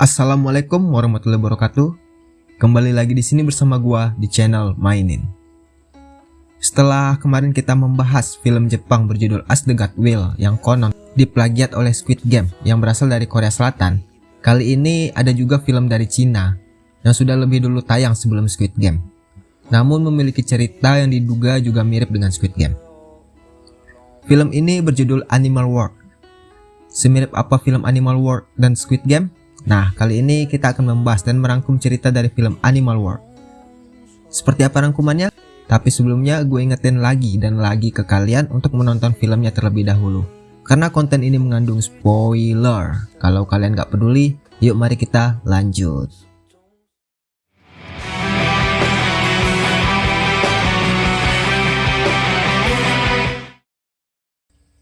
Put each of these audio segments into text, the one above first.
Assalamualaikum warahmatullahi wabarakatuh. Kembali lagi di sini bersama gua di channel Mainin. Setelah kemarin kita membahas film Jepang berjudul As the God Will yang konon diplagiat oleh Squid Game yang berasal dari Korea Selatan, kali ini ada juga film dari Cina yang sudah lebih dulu tayang sebelum Squid Game. Namun memiliki cerita yang diduga juga mirip dengan Squid Game. Film ini berjudul Animal World. Semirip apa film Animal World dan Squid Game? Nah, kali ini kita akan membahas dan merangkum cerita dari film Animal World. Seperti apa rangkumannya? Tapi sebelumnya gue ingetin lagi dan lagi ke kalian untuk menonton filmnya terlebih dahulu. Karena konten ini mengandung spoiler. Kalau kalian gak peduli, yuk mari kita lanjut.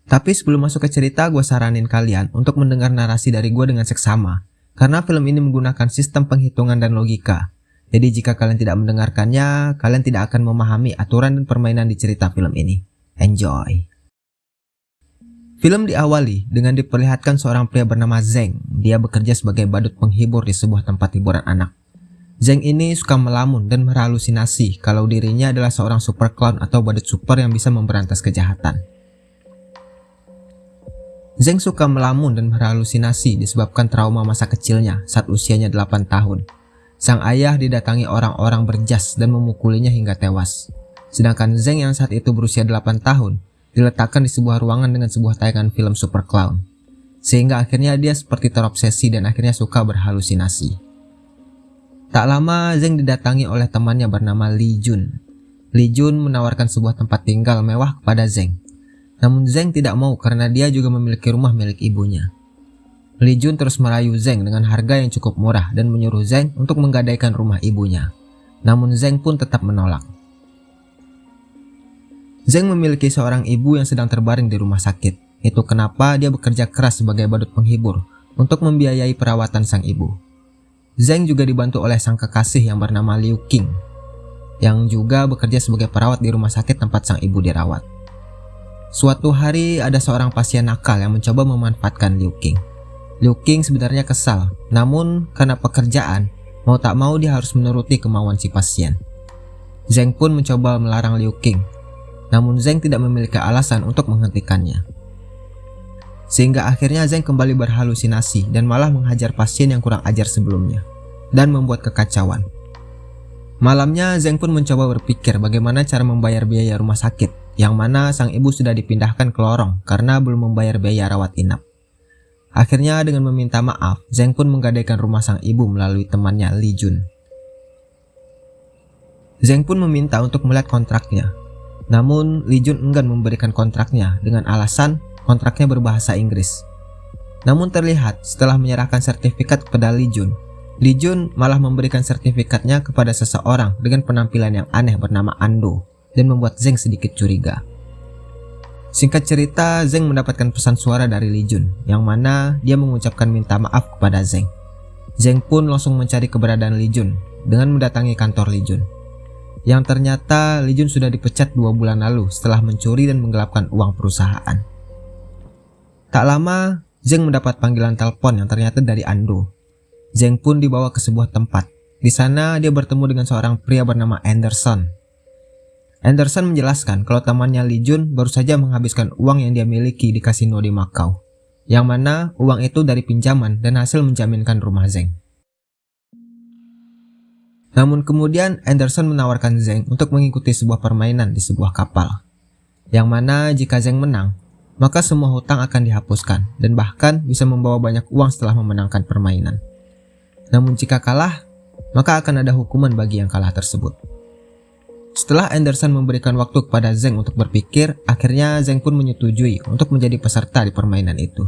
Tapi sebelum masuk ke cerita, gue saranin kalian untuk mendengar narasi dari gue dengan seksama. Karena film ini menggunakan sistem penghitungan dan logika. Jadi jika kalian tidak mendengarkannya, kalian tidak akan memahami aturan dan permainan di cerita film ini. Enjoy! Film diawali dengan diperlihatkan seorang pria bernama Zeng. Dia bekerja sebagai badut penghibur di sebuah tempat hiburan anak. Zeng ini suka melamun dan berhalusinasi kalau dirinya adalah seorang super clown atau badut super yang bisa memberantas kejahatan. Zeng suka melamun dan berhalusinasi disebabkan trauma masa kecilnya saat usianya 8 tahun. Sang ayah didatangi orang-orang berjas dan memukulinya hingga tewas. Sedangkan Zeng yang saat itu berusia 8 tahun diletakkan di sebuah ruangan dengan sebuah tayangan film Super Clown. Sehingga akhirnya dia seperti terobsesi dan akhirnya suka berhalusinasi. Tak lama Zeng didatangi oleh temannya bernama Li Jun. Li Jun menawarkan sebuah tempat tinggal mewah kepada Zeng namun Zeng tidak mau karena dia juga memiliki rumah milik ibunya. Li Jun terus merayu Zeng dengan harga yang cukup murah dan menyuruh Zeng untuk menggadaikan rumah ibunya. Namun Zeng pun tetap menolak. Zeng memiliki seorang ibu yang sedang terbaring di rumah sakit. Itu kenapa dia bekerja keras sebagai badut penghibur untuk membiayai perawatan sang ibu. Zeng juga dibantu oleh sang kekasih yang bernama Liu Qing, yang juga bekerja sebagai perawat di rumah sakit tempat sang ibu dirawat. Suatu hari ada seorang pasien nakal yang mencoba memanfaatkan Liu Qing. Liu Qing sebenarnya kesal, namun karena pekerjaan, mau tak mau dia harus menuruti kemauan si pasien. Zeng pun mencoba melarang Liu Qing, namun Zeng tidak memiliki alasan untuk menghentikannya. Sehingga akhirnya Zeng kembali berhalusinasi dan malah menghajar pasien yang kurang ajar sebelumnya, dan membuat kekacauan. Malamnya Zeng pun mencoba berpikir bagaimana cara membayar biaya rumah sakit yang mana sang ibu sudah dipindahkan ke lorong karena belum membayar biaya rawat inap. Akhirnya dengan meminta maaf, Zeng pun menggadaikan rumah sang ibu melalui temannya Li Jun. Zeng pun meminta untuk melihat kontraknya. Namun Li Jun enggan memberikan kontraknya dengan alasan kontraknya berbahasa Inggris. Namun terlihat setelah menyerahkan sertifikat kepada Li Jun, Li Jun malah memberikan sertifikatnya kepada seseorang dengan penampilan yang aneh bernama Ando dan membuat Zeng sedikit curiga. Singkat cerita, Zeng mendapatkan pesan suara dari Li Jun, yang mana dia mengucapkan minta maaf kepada Zeng. Zeng pun langsung mencari keberadaan Li Jun dengan mendatangi kantor Li Jun. Yang ternyata Li Jun sudah dipecat dua bulan lalu setelah mencuri dan menggelapkan uang perusahaan. Tak lama, Zeng mendapat panggilan telepon yang ternyata dari Ando. Zeng pun dibawa ke sebuah tempat. Di sana dia bertemu dengan seorang pria bernama Anderson Anderson menjelaskan kalau temannya Li Jun baru saja menghabiskan uang yang dia miliki di kasino di Macau, yang mana uang itu dari pinjaman dan hasil menjaminkan rumah Zeng. Namun kemudian Anderson menawarkan Zeng untuk mengikuti sebuah permainan di sebuah kapal, yang mana jika Zeng menang, maka semua hutang akan dihapuskan dan bahkan bisa membawa banyak uang setelah memenangkan permainan. Namun jika kalah, maka akan ada hukuman bagi yang kalah tersebut. Setelah Anderson memberikan waktu kepada Zeng untuk berpikir, akhirnya Zeng pun menyetujui untuk menjadi peserta di permainan itu.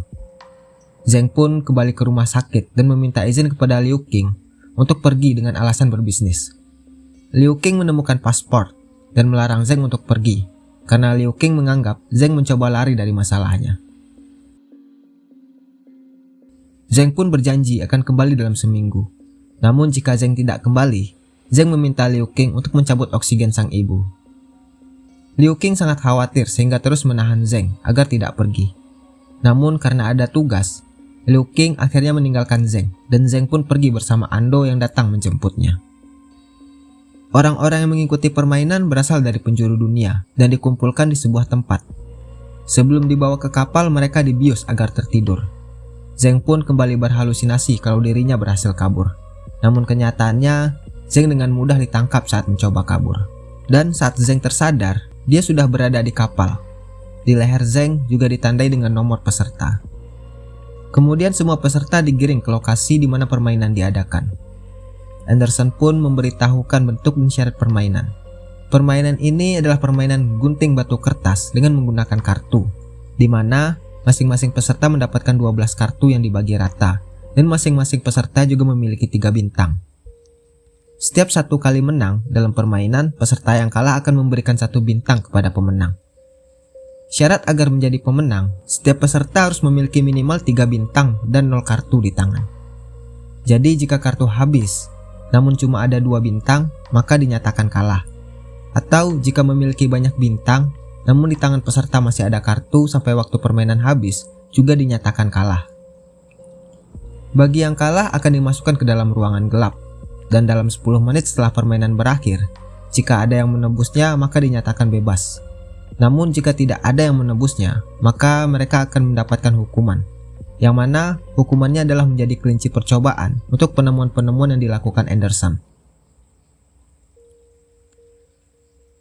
Zeng pun kembali ke rumah sakit dan meminta izin kepada Liu Qing untuk pergi dengan alasan berbisnis. Liu Qing menemukan paspor dan melarang Zeng untuk pergi karena Liu Qing menganggap Zeng mencoba lari dari masalahnya. Zeng pun berjanji akan kembali dalam seminggu. Namun jika Zeng tidak kembali, Zeng meminta Liu Qing untuk mencabut oksigen sang ibu. Liu Qing sangat khawatir sehingga terus menahan Zeng agar tidak pergi. Namun karena ada tugas, Liu King akhirnya meninggalkan Zeng, dan Zeng pun pergi bersama Ando yang datang menjemputnya. Orang-orang yang mengikuti permainan berasal dari penjuru dunia dan dikumpulkan di sebuah tempat. Sebelum dibawa ke kapal, mereka dibius agar tertidur. Zeng pun kembali berhalusinasi kalau dirinya berhasil kabur. Namun kenyataannya, Zeng dengan mudah ditangkap saat mencoba kabur. Dan saat Zeng tersadar, dia sudah berada di kapal. Di leher Zeng juga ditandai dengan nomor peserta. Kemudian semua peserta digiring ke lokasi di mana permainan diadakan. Anderson pun memberitahukan bentuk dan syarat permainan. Permainan ini adalah permainan gunting batu kertas dengan menggunakan kartu, di mana masing-masing peserta mendapatkan 12 kartu yang dibagi rata, dan masing-masing peserta juga memiliki tiga bintang. Setiap satu kali menang dalam permainan, peserta yang kalah akan memberikan satu bintang kepada pemenang. Syarat agar menjadi pemenang, setiap peserta harus memiliki minimal 3 bintang dan 0 kartu di tangan. Jadi jika kartu habis, namun cuma ada dua bintang, maka dinyatakan kalah. Atau jika memiliki banyak bintang, namun di tangan peserta masih ada kartu sampai waktu permainan habis, juga dinyatakan kalah. Bagi yang kalah akan dimasukkan ke dalam ruangan gelap, dan dalam 10 menit setelah permainan berakhir, jika ada yang menebusnya maka dinyatakan bebas. Namun jika tidak ada yang menebusnya, maka mereka akan mendapatkan hukuman. Yang mana hukumannya adalah menjadi kelinci percobaan untuk penemuan-penemuan yang dilakukan Anderson.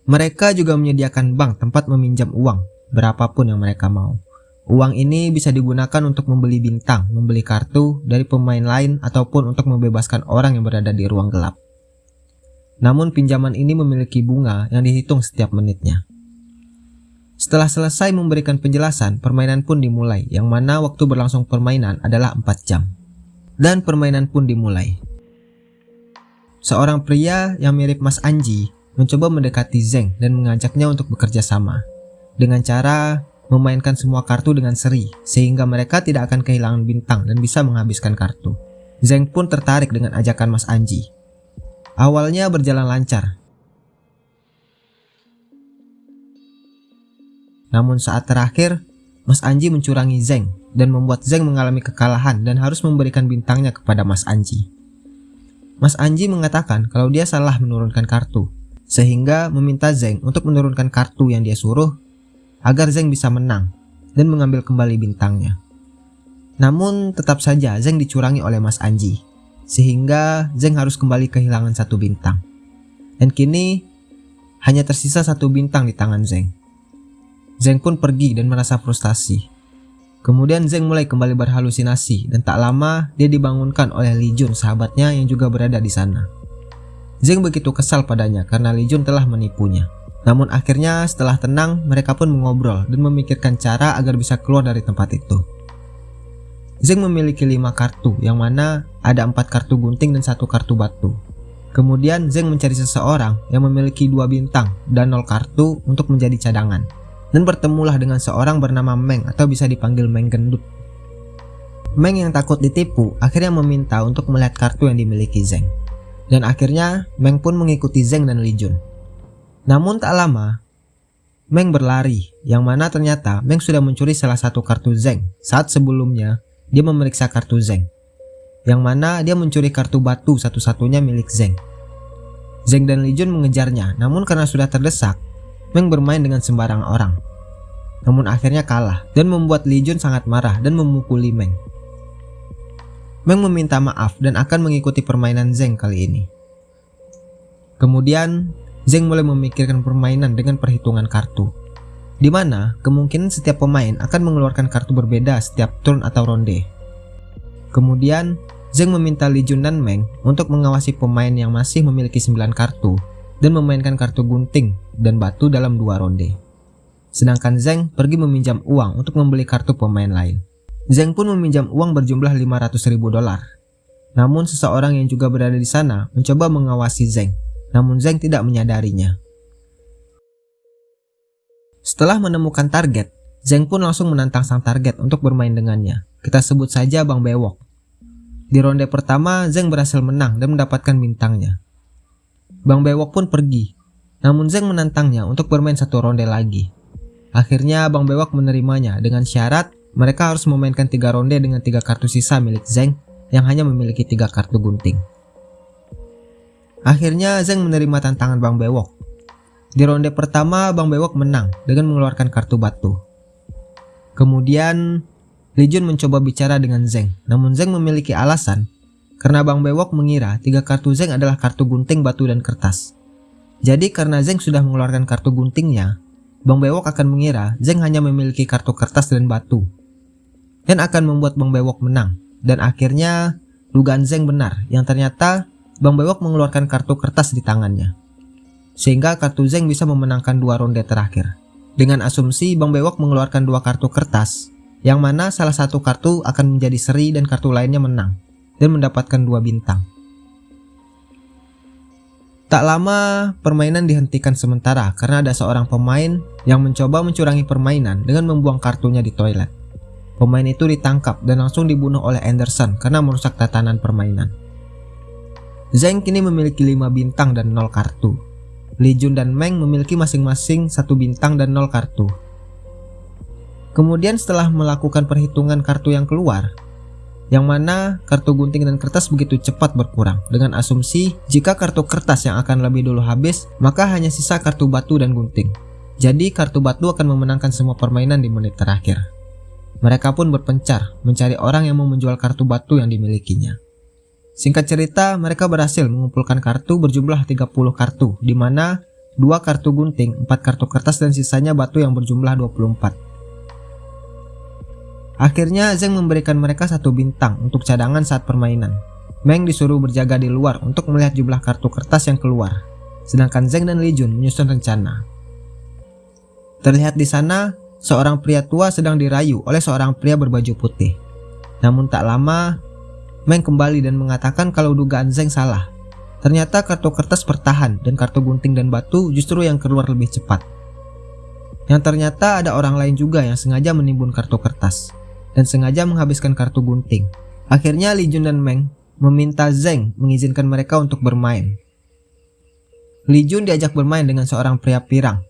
Mereka juga menyediakan bank tempat meminjam uang, berapapun yang mereka mau. Uang ini bisa digunakan untuk membeli bintang, membeli kartu dari pemain lain, ataupun untuk membebaskan orang yang berada di ruang gelap. Namun pinjaman ini memiliki bunga yang dihitung setiap menitnya. Setelah selesai memberikan penjelasan, permainan pun dimulai, yang mana waktu berlangsung permainan adalah 4 jam. Dan permainan pun dimulai. Seorang pria yang mirip Mas Anji mencoba mendekati Zeng dan mengajaknya untuk bekerja sama. Dengan cara memainkan semua kartu dengan seri, sehingga mereka tidak akan kehilangan bintang dan bisa menghabiskan kartu. Zeng pun tertarik dengan ajakan Mas Anji. Awalnya berjalan lancar, Namun saat terakhir, Mas Anji mencurangi Zeng dan membuat Zeng mengalami kekalahan dan harus memberikan bintangnya kepada Mas Anji. Mas Anji mengatakan kalau dia salah menurunkan kartu, sehingga meminta Zeng untuk menurunkan kartu yang dia suruh agar Zeng bisa menang dan mengambil kembali bintangnya. Namun tetap saja Zeng dicurangi oleh Mas Anji, sehingga Zeng harus kembali kehilangan satu bintang. Dan kini hanya tersisa satu bintang di tangan Zeng. Zeng pun pergi dan merasa frustasi. Kemudian Zeng mulai kembali berhalusinasi dan tak lama dia dibangunkan oleh Li Jun sahabatnya yang juga berada di sana. Zeng begitu kesal padanya karena Li Jun telah menipunya. Namun akhirnya setelah tenang mereka pun mengobrol dan memikirkan cara agar bisa keluar dari tempat itu. Zeng memiliki lima kartu yang mana ada empat kartu gunting dan satu kartu batu. Kemudian Zeng mencari seseorang yang memiliki dua bintang dan nol kartu untuk menjadi cadangan dan bertemulah dengan seorang bernama Meng atau bisa dipanggil Meng Gendut. Meng yang takut ditipu akhirnya meminta untuk melihat kartu yang dimiliki Zeng. Dan akhirnya Meng pun mengikuti Zeng dan Li Jun. Namun tak lama, Meng berlari yang mana ternyata Meng sudah mencuri salah satu kartu Zeng saat sebelumnya dia memeriksa kartu Zeng. Yang mana dia mencuri kartu batu satu-satunya milik Zeng. Zeng dan Li Jun mengejarnya namun karena sudah terdesak Meng bermain dengan sembarang orang. Namun akhirnya kalah dan membuat Li Jun sangat marah dan memukuli Meng. Meng meminta maaf dan akan mengikuti permainan Zeng kali ini. Kemudian, Zeng mulai memikirkan permainan dengan perhitungan kartu. Di mana kemungkinan setiap pemain akan mengeluarkan kartu berbeda setiap turn atau ronde. Kemudian, Zeng meminta Li Jun dan Meng untuk mengawasi pemain yang masih memiliki 9 kartu dan memainkan kartu gunting dan batu dalam dua ronde. Sedangkan Zeng pergi meminjam uang untuk membeli kartu pemain lain. Zeng pun meminjam uang berjumlah 500 ribu dolar. Namun seseorang yang juga berada di sana mencoba mengawasi Zeng, namun Zeng tidak menyadarinya. Setelah menemukan target, Zeng pun langsung menantang sang target untuk bermain dengannya. Kita sebut saja Bang Bewok. Di ronde pertama, Zeng berhasil menang dan mendapatkan bintangnya. Bang Bewok pun pergi, namun Zeng menantangnya untuk bermain satu ronde lagi. Akhirnya Bang Bewok menerimanya dengan syarat mereka harus memainkan tiga ronde dengan tiga kartu sisa milik Zeng yang hanya memiliki tiga kartu gunting. Akhirnya Zeng menerima tantangan Bang Bewok. Di ronde pertama Bang Bewok menang dengan mengeluarkan kartu batu. Kemudian Li Jun mencoba bicara dengan Zeng, namun Zeng memiliki alasan karena Bang Bewok mengira tiga kartu Zeng adalah kartu gunting, batu, dan kertas. Jadi karena Zeng sudah mengeluarkan kartu guntingnya, Bang Bewok akan mengira Zeng hanya memiliki kartu kertas dan batu. Dan akan membuat Bang Bewok menang. Dan akhirnya dugaan Zeng benar yang ternyata Bang Bewok mengeluarkan kartu kertas di tangannya. Sehingga kartu Zeng bisa memenangkan dua ronde terakhir. Dengan asumsi Bang Bewok mengeluarkan dua kartu kertas, yang mana salah satu kartu akan menjadi seri dan kartu lainnya menang, dan mendapatkan dua bintang. Tak lama, permainan dihentikan sementara karena ada seorang pemain yang mencoba mencurangi permainan dengan membuang kartunya di toilet. Pemain itu ditangkap dan langsung dibunuh oleh Anderson karena merusak tatanan permainan. Zeng kini memiliki 5 bintang dan 0 kartu. Li Jun dan Meng memiliki masing-masing 1 bintang dan 0 kartu. Kemudian setelah melakukan perhitungan kartu yang keluar, yang mana kartu gunting dan kertas begitu cepat berkurang dengan asumsi jika kartu kertas yang akan lebih dulu habis maka hanya sisa kartu batu dan gunting jadi kartu batu akan memenangkan semua permainan di menit terakhir mereka pun berpencar mencari orang yang mau menjual kartu batu yang dimilikinya singkat cerita mereka berhasil mengumpulkan kartu berjumlah 30 kartu di mana dua kartu gunting, 4 kartu kertas dan sisanya batu yang berjumlah 24 Akhirnya Zeng memberikan mereka satu bintang untuk cadangan saat permainan. Meng disuruh berjaga di luar untuk melihat jumlah kartu kertas yang keluar, sedangkan Zeng dan Li Jun menyusun rencana. Terlihat di sana, seorang pria tua sedang dirayu oleh seorang pria berbaju putih. Namun tak lama, Meng kembali dan mengatakan kalau dugaan Zeng salah. Ternyata kartu kertas bertahan dan kartu gunting dan batu justru yang keluar lebih cepat. Yang ternyata ada orang lain juga yang sengaja menimbun kartu kertas dan sengaja menghabiskan kartu gunting. Akhirnya Li Jun dan Meng meminta Zeng mengizinkan mereka untuk bermain. Li Jun diajak bermain dengan seorang pria pirang,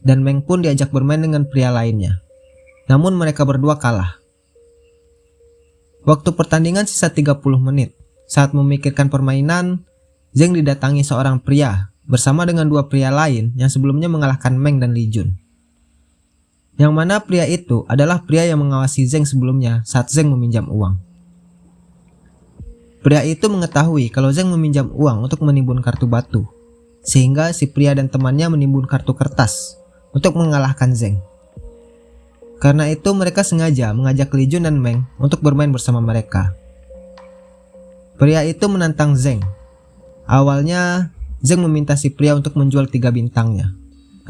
dan Meng pun diajak bermain dengan pria lainnya. Namun mereka berdua kalah. Waktu pertandingan sisa 30 menit. Saat memikirkan permainan, Zeng didatangi seorang pria bersama dengan dua pria lain yang sebelumnya mengalahkan Meng dan Li Jun. Yang mana pria itu adalah pria yang mengawasi Zeng sebelumnya saat Zeng meminjam uang. Pria itu mengetahui kalau Zeng meminjam uang untuk menimbun kartu batu, sehingga si pria dan temannya menimbun kartu kertas untuk mengalahkan Zeng. Karena itu mereka sengaja mengajak Li Jun dan Meng untuk bermain bersama mereka. Pria itu menantang Zeng. Awalnya, Zeng meminta si pria untuk menjual tiga bintangnya.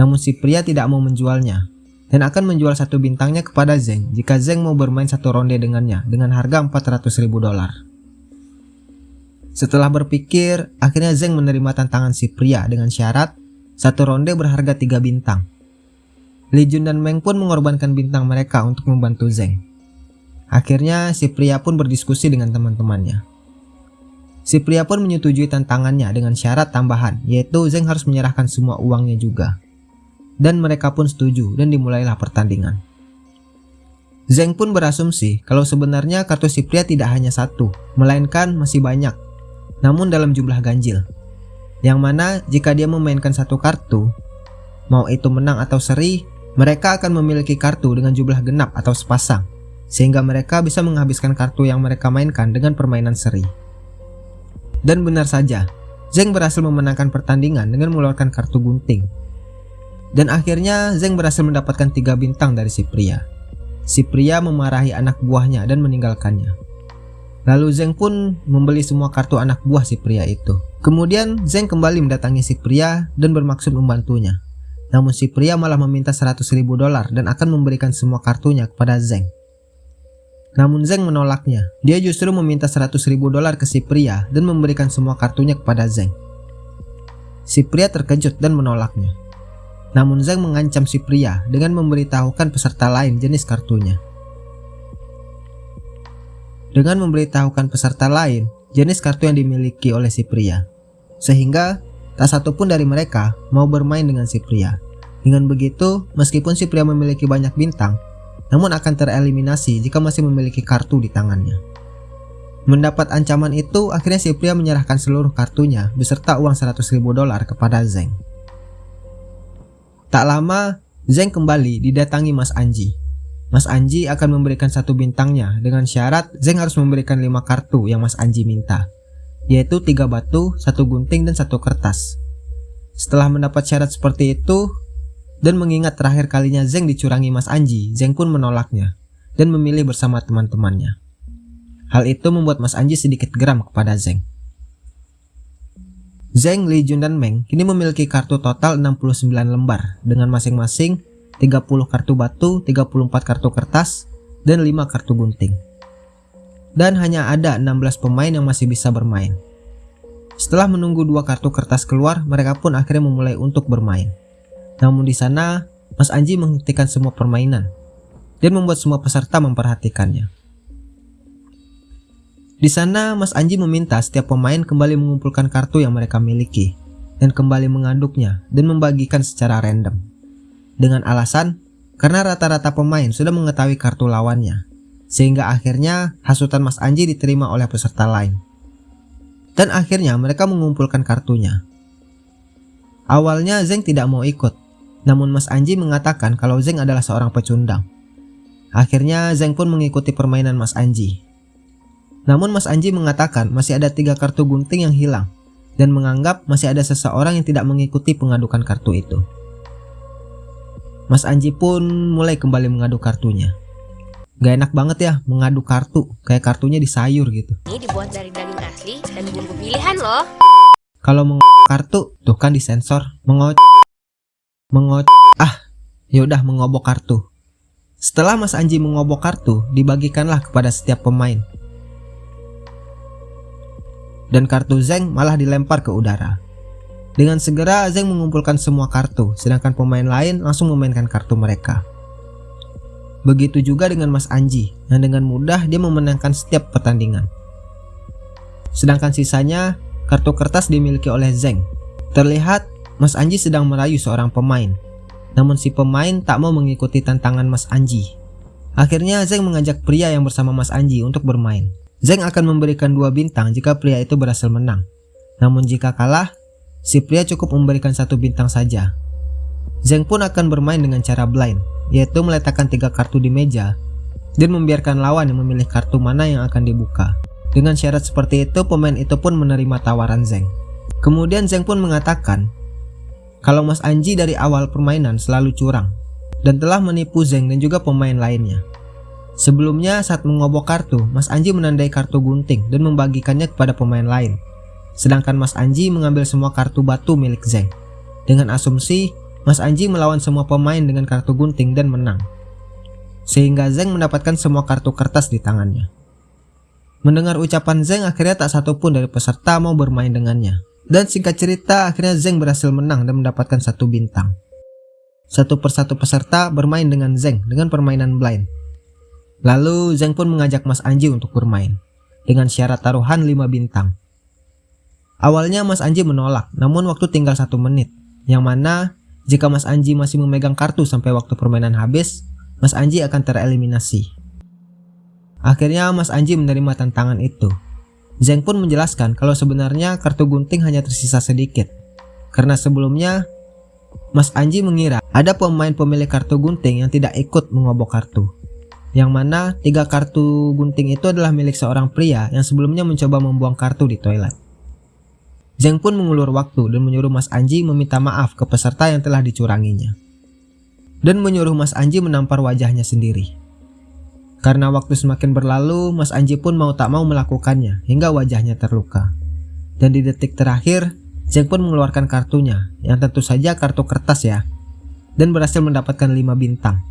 Namun si pria tidak mau menjualnya dan akan menjual satu bintangnya kepada Zeng jika Zeng mau bermain satu ronde dengannya dengan harga 400 ribu dolar. Setelah berpikir, akhirnya Zeng menerima tantangan si pria dengan syarat satu ronde berharga tiga bintang. Li Jun dan Meng pun mengorbankan bintang mereka untuk membantu Zeng. Akhirnya si pria pun berdiskusi dengan teman-temannya. Si pria pun menyetujui tantangannya dengan syarat tambahan, yaitu Zeng harus menyerahkan semua uangnya juga dan mereka pun setuju dan dimulailah pertandingan. Zeng pun berasumsi kalau sebenarnya kartu si pria tidak hanya satu, melainkan masih banyak, namun dalam jumlah ganjil. Yang mana jika dia memainkan satu kartu, mau itu menang atau seri, mereka akan memiliki kartu dengan jumlah genap atau sepasang, sehingga mereka bisa menghabiskan kartu yang mereka mainkan dengan permainan seri. Dan benar saja, Zeng berhasil memenangkan pertandingan dengan mengeluarkan kartu gunting, dan akhirnya Zeng berhasil mendapatkan tiga bintang dari si pria. Si pria memarahi anak buahnya dan meninggalkannya. Lalu Zeng pun membeli semua kartu anak buah si pria itu. Kemudian Zeng kembali mendatangi si pria dan bermaksud membantunya. Namun si pria malah meminta 100 ribu dolar dan akan memberikan semua kartunya kepada Zeng. Namun Zeng menolaknya. Dia justru meminta 100 ribu dolar ke si pria dan memberikan semua kartunya kepada Zeng. Si pria terkejut dan menolaknya. Namun Zhang mengancam si pria dengan memberitahukan peserta lain jenis kartunya. Dengan memberitahukan peserta lain jenis kartu yang dimiliki oleh si pria. Sehingga tak satu pun dari mereka mau bermain dengan si pria. Dengan begitu, meskipun si pria memiliki banyak bintang, namun akan tereliminasi jika masih memiliki kartu di tangannya. Mendapat ancaman itu, akhirnya si pria menyerahkan seluruh kartunya beserta uang 100 ribu dolar kepada Zeng. Tak lama, Zeng kembali didatangi Mas Anji. Mas Anji akan memberikan satu bintangnya dengan syarat Zeng harus memberikan lima kartu yang Mas Anji minta, yaitu tiga batu, satu gunting, dan satu kertas. Setelah mendapat syarat seperti itu, dan mengingat terakhir kalinya Zeng dicurangi Mas Anji, Zeng pun menolaknya dan memilih bersama teman-temannya. Hal itu membuat Mas Anji sedikit geram kepada Zeng. Zeng, Li Jun, dan Meng kini memiliki kartu total 69 lembar dengan masing-masing 30 kartu batu, 34 kartu kertas, dan 5 kartu gunting. Dan hanya ada 16 pemain yang masih bisa bermain. Setelah menunggu dua kartu kertas keluar, mereka pun akhirnya memulai untuk bermain. Namun di sana, Mas Anji menghentikan semua permainan dan membuat semua peserta memperhatikannya. Di sana, Mas Anji meminta setiap pemain kembali mengumpulkan kartu yang mereka miliki dan kembali mengaduknya dan membagikan secara random. Dengan alasan, karena rata-rata pemain sudah mengetahui kartu lawannya, sehingga akhirnya hasutan Mas Anji diterima oleh peserta lain. Dan akhirnya mereka mengumpulkan kartunya. Awalnya Zeng tidak mau ikut, namun Mas Anji mengatakan kalau Zeng adalah seorang pecundang. Akhirnya Zeng pun mengikuti permainan Mas Anji namun Mas Anji mengatakan masih ada tiga kartu gunting yang hilang dan menganggap masih ada seseorang yang tidak mengikuti pengadukan kartu itu. Mas Anji pun mulai kembali mengadu kartunya. Gak enak banget ya mengadu kartu, kayak kartunya di sayur gitu. Ini dibuat dari daging asli dan bumbu pilihan loh. Kalau meng kartu, tuh kan disensor. Mengo mengo ah, yaudah mengobok kartu. Setelah Mas Anji mengobok kartu, dibagikanlah kepada setiap pemain dan kartu Zeng malah dilempar ke udara. Dengan segera Zeng mengumpulkan semua kartu, sedangkan pemain lain langsung memainkan kartu mereka. Begitu juga dengan Mas Anji, yang dengan mudah dia memenangkan setiap pertandingan. Sedangkan sisanya, kartu kertas dimiliki oleh Zeng. Terlihat Mas Anji sedang merayu seorang pemain, namun si pemain tak mau mengikuti tantangan Mas Anji. Akhirnya Zeng mengajak pria yang bersama Mas Anji untuk bermain. Zeng akan memberikan dua bintang jika pria itu berhasil menang. Namun jika kalah, si pria cukup memberikan satu bintang saja. Zeng pun akan bermain dengan cara blind, yaitu meletakkan tiga kartu di meja dan membiarkan lawan yang memilih kartu mana yang akan dibuka. Dengan syarat seperti itu, pemain itu pun menerima tawaran Zeng. Kemudian Zeng pun mengatakan, kalau Mas Anji dari awal permainan selalu curang, dan telah menipu Zeng dan juga pemain lainnya. Sebelumnya saat mengobok kartu, Mas Anji menandai kartu gunting dan membagikannya kepada pemain lain. Sedangkan Mas Anji mengambil semua kartu batu milik Zeng. Dengan asumsi, Mas Anji melawan semua pemain dengan kartu gunting dan menang. Sehingga Zeng mendapatkan semua kartu kertas di tangannya. Mendengar ucapan Zeng akhirnya tak satu pun dari peserta mau bermain dengannya. Dan singkat cerita akhirnya Zeng berhasil menang dan mendapatkan satu bintang. Satu persatu peserta bermain dengan Zeng dengan permainan blind. Lalu Zhang pun mengajak Mas Anji untuk bermain dengan syarat taruhan 5 bintang. Awalnya Mas Anji menolak, namun waktu tinggal satu menit, yang mana jika Mas Anji masih memegang kartu sampai waktu permainan habis, Mas Anji akan tereliminasi. Akhirnya Mas Anji menerima tantangan itu. Zhang pun menjelaskan kalau sebenarnya kartu gunting hanya tersisa sedikit, karena sebelumnya Mas Anji mengira ada pemain pemilik kartu gunting yang tidak ikut mengobok kartu yang mana tiga kartu gunting itu adalah milik seorang pria yang sebelumnya mencoba membuang kartu di toilet. Zeng pun mengulur waktu dan menyuruh Mas Anji meminta maaf ke peserta yang telah dicuranginya. Dan menyuruh Mas Anji menampar wajahnya sendiri. Karena waktu semakin berlalu, Mas Anji pun mau tak mau melakukannya hingga wajahnya terluka. Dan di detik terakhir, Zeng pun mengeluarkan kartunya, yang tentu saja kartu kertas ya, dan berhasil mendapatkan 5 bintang.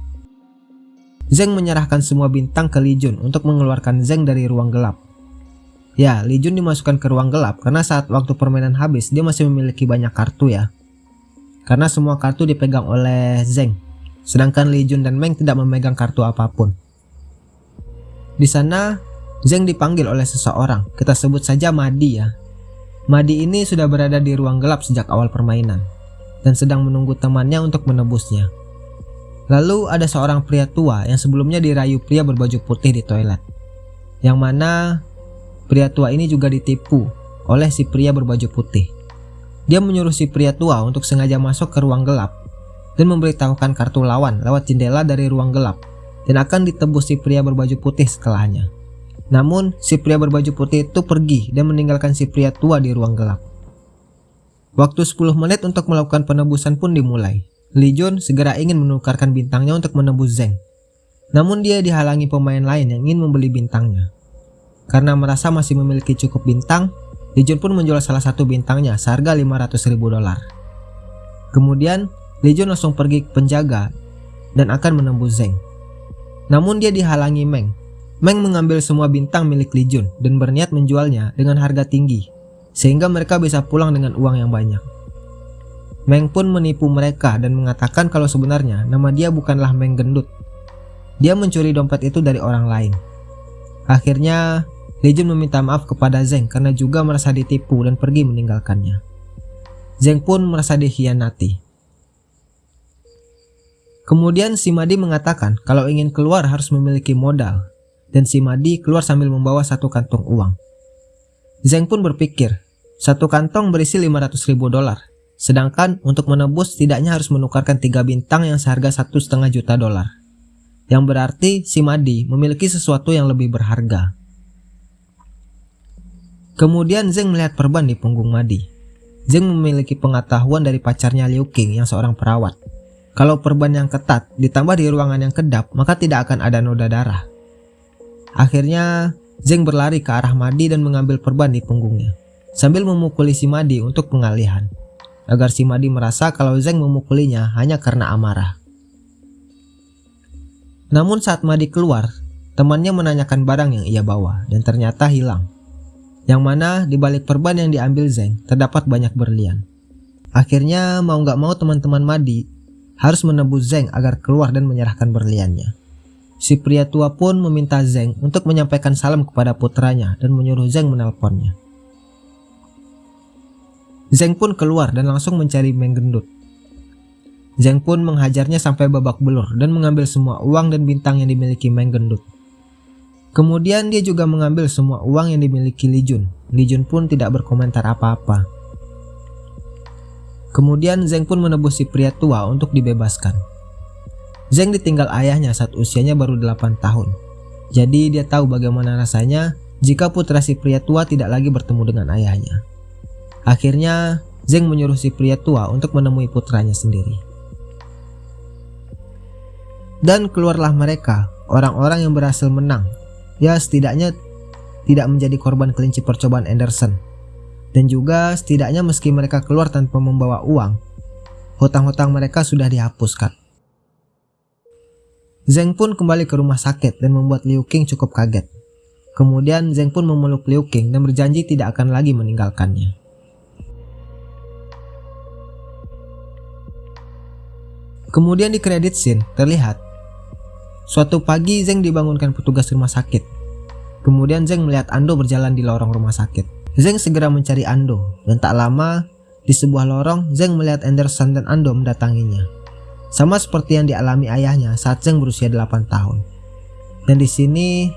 Zeng menyerahkan semua bintang ke Li Jun untuk mengeluarkan Zeng dari ruang gelap. Ya, Li Jun dimasukkan ke ruang gelap karena saat waktu permainan habis dia masih memiliki banyak kartu ya. Karena semua kartu dipegang oleh Zeng, sedangkan Li Jun dan Meng tidak memegang kartu apa pun. Di sana, Zeng dipanggil oleh seseorang, kita sebut saja Madi ya. Madi ini sudah berada di ruang gelap sejak awal permainan, dan sedang menunggu temannya untuk menebusnya. Lalu ada seorang pria tua yang sebelumnya dirayu pria berbaju putih di toilet. Yang mana pria tua ini juga ditipu oleh si pria berbaju putih. Dia menyuruh si pria tua untuk sengaja masuk ke ruang gelap dan memberitahukan kartu lawan lewat jendela dari ruang gelap dan akan ditebus si pria berbaju putih setelahnya. Namun, si pria berbaju putih itu pergi dan meninggalkan si pria tua di ruang gelap. Waktu 10 menit untuk melakukan penebusan pun dimulai. Li Jun segera ingin menukarkan bintangnya untuk menebus Zeng. Namun dia dihalangi pemain lain yang ingin membeli bintangnya. Karena merasa masih memiliki cukup bintang, Jun pun menjual salah satu bintangnya seharga 500 ribu dolar. Kemudian, Jun langsung pergi ke penjaga dan akan menembus Zeng. Namun dia dihalangi Meng Meng mengambil semua bintang milik Li Jun dan berniat menjualnya dengan harga tinggi, sehingga mereka bisa pulang dengan uang yang banyak. Meng pun menipu mereka dan mengatakan kalau sebenarnya nama dia bukanlah Meng Gendut. Dia mencuri dompet itu dari orang lain. Akhirnya, Li Jun meminta maaf kepada Zeng karena juga merasa ditipu dan pergi meninggalkannya. Zeng pun merasa dikhianati. Kemudian si Madi mengatakan kalau ingin keluar harus memiliki modal dan si Madi keluar sambil membawa satu kantong uang. Zeng pun berpikir, satu kantong berisi 500 ribu dolar, sedangkan untuk menebus tidaknya harus menukarkan tiga bintang yang seharga satu setengah juta dolar. Yang berarti si Madi memiliki sesuatu yang lebih berharga. Kemudian Zeng melihat perban di punggung Madi. Zeng memiliki pengetahuan dari pacarnya Liu King yang seorang perawat. Kalau perban yang ketat ditambah di ruangan yang kedap, maka tidak akan ada noda darah. Akhirnya, Zeng berlari ke arah Madi dan mengambil perban di punggungnya, sambil memukuli si Madi untuk pengalihan, agar si Madi merasa kalau Zeng memukulinya hanya karena amarah. Namun saat Madi keluar, temannya menanyakan barang yang ia bawa dan ternyata hilang. Yang mana di balik perban yang diambil Zeng terdapat banyak berlian. Akhirnya mau nggak mau teman-teman Madi harus menebus Zeng agar keluar dan menyerahkan berliannya. Si pria tua pun meminta Zeng untuk menyampaikan salam kepada putranya dan menyuruh Zeng menelponnya. Zeng pun keluar dan langsung mencari Meng Gendut. Zeng pun menghajarnya sampai babak belur dan mengambil semua uang dan bintang yang dimiliki Meng Gendut. Kemudian dia juga mengambil semua uang yang dimiliki Li Jun. Li Jun pun tidak berkomentar apa-apa. Kemudian Zeng pun menebus si pria tua untuk dibebaskan. Zeng ditinggal ayahnya saat usianya baru 8 tahun. Jadi dia tahu bagaimana rasanya jika putra si pria tua tidak lagi bertemu dengan ayahnya. Akhirnya, Zeng menyuruh si pria tua untuk menemui putranya sendiri. Dan keluarlah mereka, orang-orang yang berhasil menang. Ya setidaknya tidak menjadi korban kelinci percobaan Anderson. Dan juga setidaknya meski mereka keluar tanpa membawa uang, hutang-hutang mereka sudah dihapuskan. Zeng pun kembali ke rumah sakit dan membuat Liu Qing cukup kaget. Kemudian Zeng pun memeluk Liu Qing dan berjanji tidak akan lagi meninggalkannya. Kemudian di kredit scene terlihat Suatu pagi Zeng dibangunkan petugas rumah sakit. Kemudian Zeng melihat Ando berjalan di lorong rumah sakit. Zeng segera mencari Ando dan tak lama di sebuah lorong Zeng melihat Anderson dan Ando mendatanginya. Sama seperti yang dialami ayahnya saat Zeng berusia 8 tahun. Dan di sini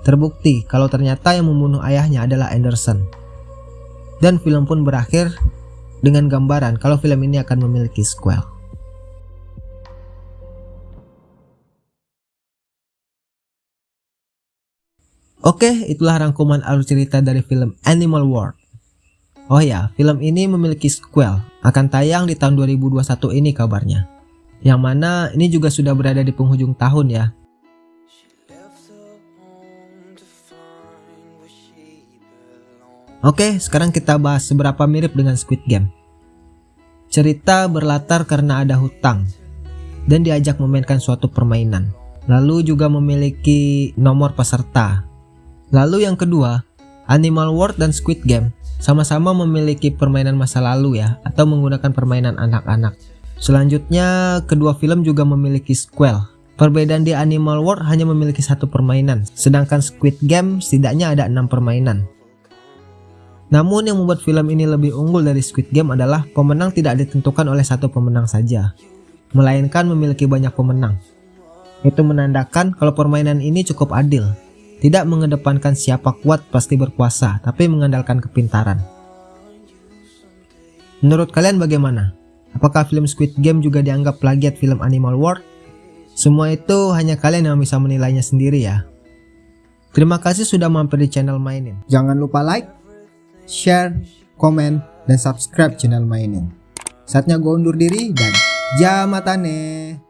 terbukti kalau ternyata yang membunuh ayahnya adalah Anderson. Dan film pun berakhir dengan gambaran kalau film ini akan memiliki sequel. Oke, itulah rangkuman alur cerita dari film Animal World. Oh ya, film ini memiliki sequel, akan tayang di tahun 2021 ini kabarnya yang mana ini juga sudah berada di penghujung tahun ya. Oke, sekarang kita bahas seberapa mirip dengan Squid Game. Cerita berlatar karena ada hutang dan diajak memainkan suatu permainan. Lalu juga memiliki nomor peserta. Lalu yang kedua, Animal World dan Squid Game sama-sama memiliki permainan masa lalu ya atau menggunakan permainan anak-anak. Selanjutnya, kedua film juga memiliki sequel. Perbedaan di Animal World hanya memiliki satu permainan, sedangkan Squid Game setidaknya ada enam permainan. Namun yang membuat film ini lebih unggul dari Squid Game adalah pemenang tidak ditentukan oleh satu pemenang saja. melainkan memiliki banyak pemenang. Itu menandakan kalau permainan ini cukup adil, tidak mengedepankan siapa kuat pasti berkuasa, tapi mengandalkan kepintaran. Menurut kalian bagaimana? Apakah film Squid Game juga dianggap plagiat film Animal World? Semua itu hanya kalian yang bisa menilainya sendiri ya. Terima kasih sudah mampir di channel Mainin. Jangan lupa like, share, komen, dan subscribe channel Mainin. Saatnya gue undur diri dan jamatane.